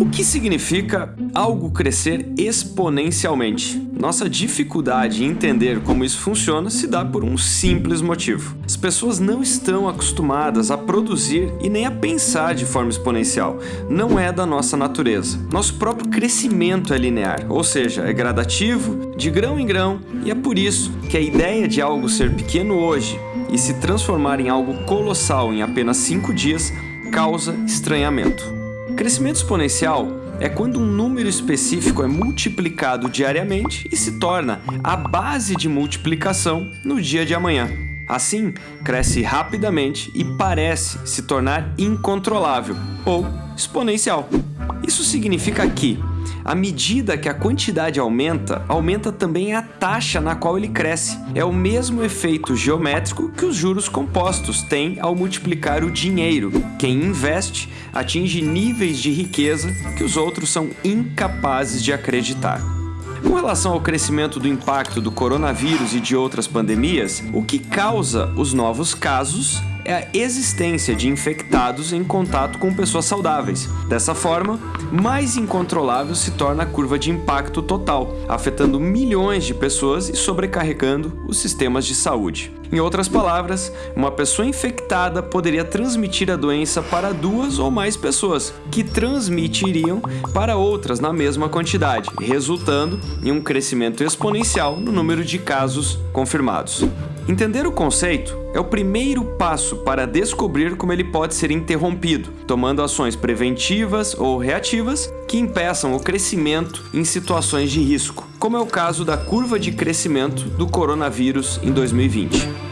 O que significa algo crescer exponencialmente? Nossa dificuldade em entender como isso funciona se dá por um simples motivo. As pessoas não estão acostumadas a produzir e nem a pensar de forma exponencial. Não é da nossa natureza. Nosso próprio crescimento é linear, ou seja, é gradativo, de grão em grão, e é por isso que a ideia de algo ser pequeno hoje e se transformar em algo colossal em apenas 5 dias causa estranhamento. Crescimento exponencial é quando um número específico é multiplicado diariamente e se torna a base de multiplicação no dia de amanhã. Assim, cresce rapidamente e parece se tornar incontrolável ou exponencial. Isso significa que, à medida que a quantidade aumenta, aumenta também a taxa na qual ele cresce. É o mesmo efeito geométrico que os juros compostos têm ao multiplicar o dinheiro. Quem investe atinge níveis de riqueza que os outros são incapazes de acreditar. Com relação ao crescimento do impacto do coronavírus e de outras pandemias, o que causa os novos casos é a existência de infectados em contato com pessoas saudáveis. Dessa forma, mais incontrolável se torna a curva de impacto total, afetando milhões de pessoas e sobrecarregando os sistemas de saúde. Em outras palavras, uma pessoa infectada poderia transmitir a doença para duas ou mais pessoas, que transmitiriam para outras na mesma quantidade, resultando em um crescimento exponencial no número de casos confirmados. Entender o conceito é o primeiro passo para descobrir como ele pode ser interrompido, tomando ações preventivas ou reativas que impeçam o crescimento em situações de risco, como é o caso da curva de crescimento do coronavírus em 2020.